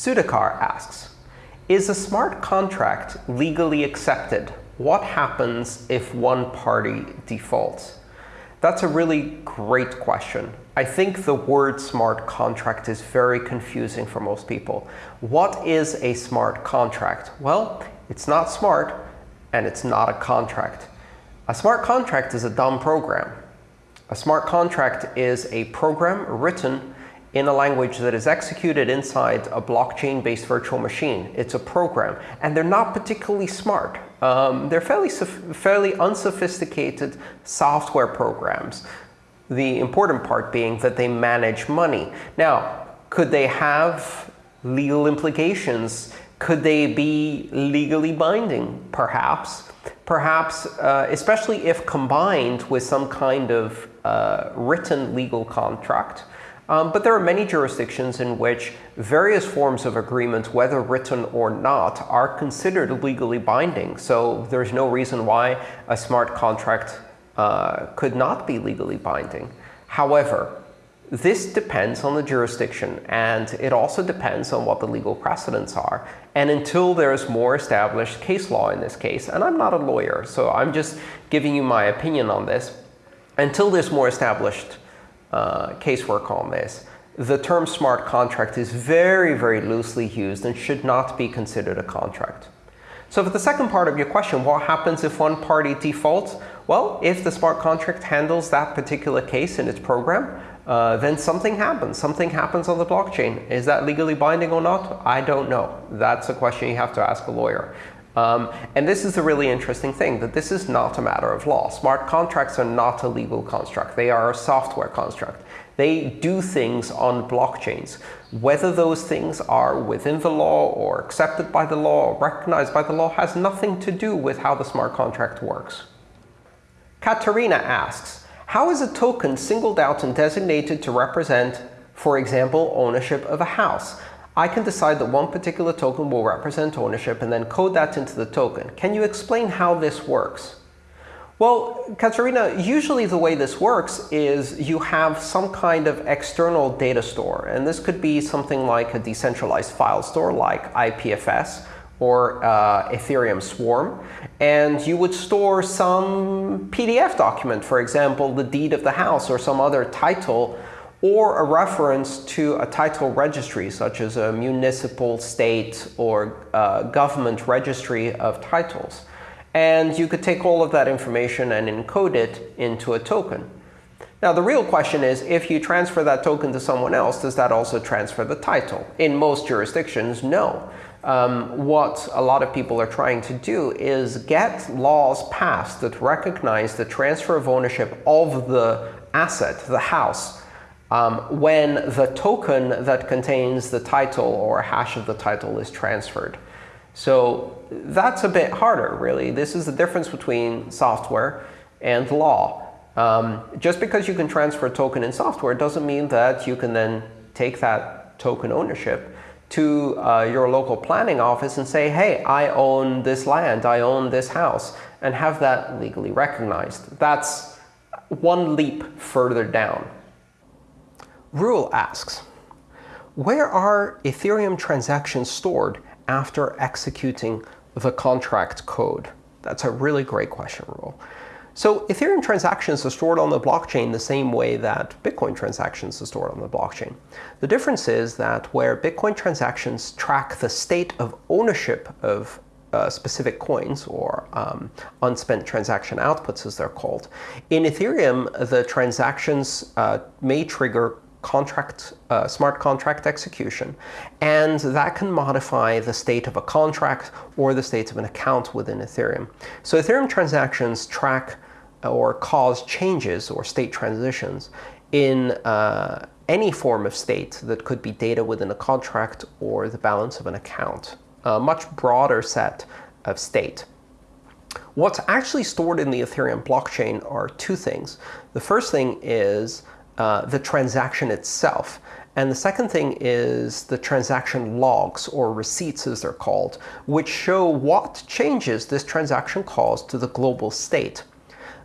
Sudakar asks, is a smart contract legally accepted? What happens if one party defaults? That's a really great question. I think the word smart contract is very confusing for most people. What is a smart contract? Well, it's not smart, and it's not a contract. A smart contract is a dumb program. A smart contract is a program written in a language that is executed inside a blockchain-based virtual machine. It's a program, and they're not particularly smart. Um, they're fairly, fairly unsophisticated software programs. The important part being that they manage money. Now, could they have legal implications? Could they be legally binding? Perhaps. Perhaps, uh, especially if combined with some kind of uh, written legal contract. Um, but there are many jurisdictions in which various forms of agreement, whether written or not, are considered legally binding. So there's no reason why a smart contract uh, could not be legally binding. However, this depends on the jurisdiction, and it also depends on what the legal precedents are. And until there's more established case law in this case, and I'm not a lawyer, so I'm just giving you my opinion on this, until there's more established uh, casework on this. The term smart contract is very, very loosely used and should not be considered a contract. So for the second part of your question, what happens if one party defaults? Well, if the smart contract handles that particular case in its program, uh, then something happens. Something happens on the blockchain. Is that legally binding or not? I don't know. That's a question you have to ask a lawyer. Um, and this is a really interesting thing, that this is not a matter of law. Smart contracts are not a legal construct. They are a software construct. They do things on blockchains. Whether those things are within the law or accepted by the law or recognized by the law has nothing to do with how the smart contract works. Katarina asks, how is a token singled out and designated to represent, for example, ownership of a house? I can decide that one particular token will represent ownership and then code that into the token. Can you explain how this works? Well, Katerina, usually the way this works is you have some kind of external data store. And this could be something like a decentralized file store like IPFS or uh, Ethereum Swarm. And you would store some PDF document, for example, the deed of the house or some other title or a reference to a title registry, such as a municipal, state, or uh, government registry of titles. And you could take all of that information and encode it into a token. Now, the real question is, if you transfer that token to someone else, does that also transfer the title? In most jurisdictions, no. Um, what a lot of people are trying to do is get laws passed that recognize the transfer of ownership of the asset, the house, um, when the token that contains the title or hash of the title is transferred. So that's a bit harder, really. This is the difference between software and law. Um, just because you can transfer a token in software doesn't mean that you can then take that token ownership to uh, your local planning office and say, hey, I own this land, I own this house, and have that legally recognized. That's one leap further down. Rule asks, where are Ethereum transactions stored after executing the contract code? That's a really great question, Rule. So Ethereum transactions are stored on the blockchain the same way that Bitcoin transactions are stored on the blockchain. The difference is that where Bitcoin transactions track the state of ownership of uh, specific coins, or um, unspent transaction outputs as they're called, in Ethereum, the transactions uh, may trigger contract, uh, smart contract execution. And that can modify the state of a contract or the state of an account within Ethereum. So Ethereum transactions track or cause changes or state transitions in uh, any form of state that could be data within a contract or the balance of an account, a much broader set of state. What's actually stored in the Ethereum blockchain are two things. The first thing is uh, the transaction itself. And the second thing is the transaction logs, or receipts as they're called, which show what changes this transaction caused to the global state.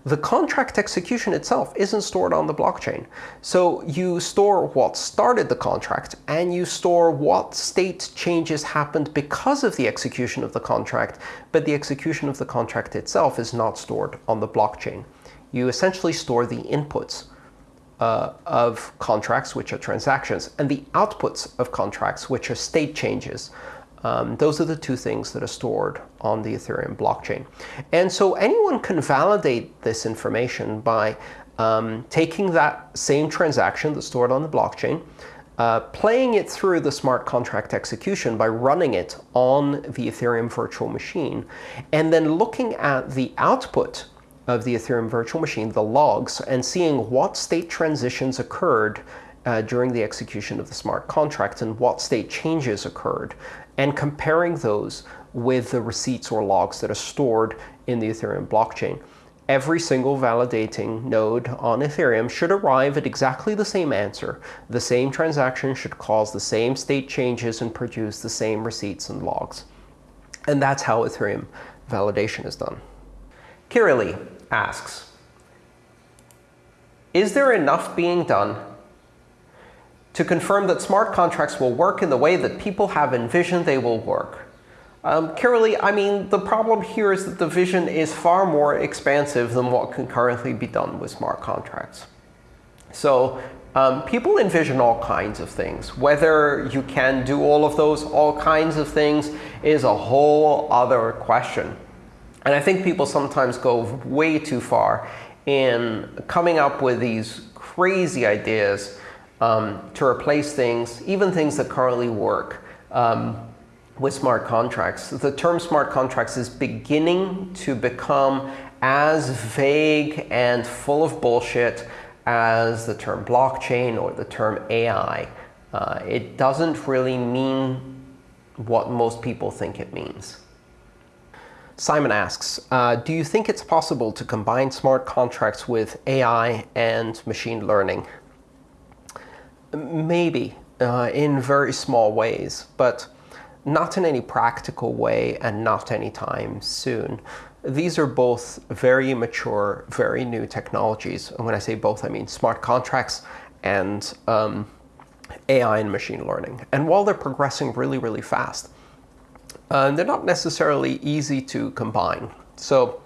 the contract execution itself isn't stored on the blockchain. So you store what started the contract, and you store what state changes happened because of the execution of the contract, but the execution of the contract itself is not stored on the blockchain. You essentially store the inputs uh, of contracts, which are transactions, and the outputs of contracts, which are state changes. Um, those are the two things that are stored on the Ethereum blockchain. And so anyone can validate this information by um, taking that same transaction that's stored on the blockchain, uh, playing it through the smart contract execution by running it on the Ethereum virtual machine, and then looking at the output of the Ethereum virtual machine, the logs, and seeing what state transitions occurred uh, during the execution of the smart contract and what state changes occurred and comparing those with the receipts or logs that are stored in the Ethereum blockchain. Every single validating node on Ethereum should arrive at exactly the same answer. The same transaction should cause the same state changes and produce the same receipts and logs. And that's how Ethereum validation is done. Kirili asks, is there enough being done to confirm that smart contracts will work in the way that people have envisioned they will work. Um, Kirili, I mean, the problem here is that the vision is far more expansive than what can currently be done with smart contracts. So um, people envision all kinds of things. Whether you can do all of those all kinds of things is a whole other question. And I think people sometimes go way too far in coming up with these crazy ideas um, to replace things, even things that currently work um, with smart contracts. The term smart contracts is beginning to become as vague and full of bullshit as the term blockchain or the term AI. Uh, it doesn't really mean what most people think it means. Simon asks, uh, do you think it's possible to combine smart contracts with AI and machine learning? Maybe, uh, in very small ways, but not in any practical way and not anytime soon. These are both very mature, very new technologies. And when I say both, I mean smart contracts and um, AI and machine learning. And while they're progressing really, really fast, uh, they're not necessarily easy to combine. So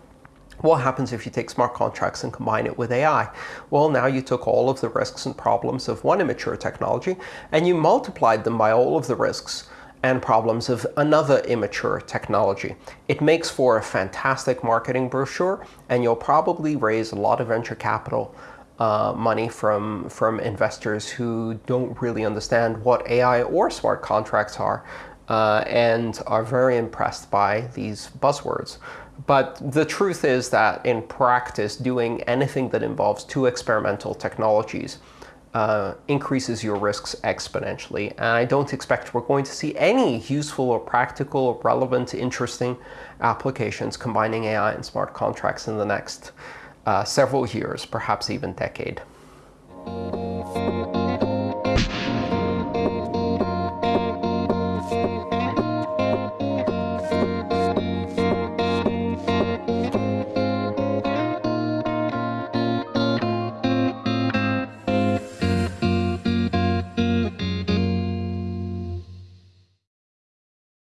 what happens if you take smart contracts and combine it with AI? Well, now you took all of the risks and problems of one immature technology, and you multiplied them by all of the risks and problems of another immature technology. It makes for a fantastic marketing brochure, and you'll probably raise a lot of venture capital uh, money from, from investors who don't really understand what AI or smart contracts are, uh, and are very impressed by these buzzwords. But the truth is that in practice, doing anything that involves two experimental technologies uh, increases your risks exponentially. And I don't expect we're going to see any useful or practical or relevant, interesting applications combining AI and smart contracts in the next uh, several years, perhaps even decade.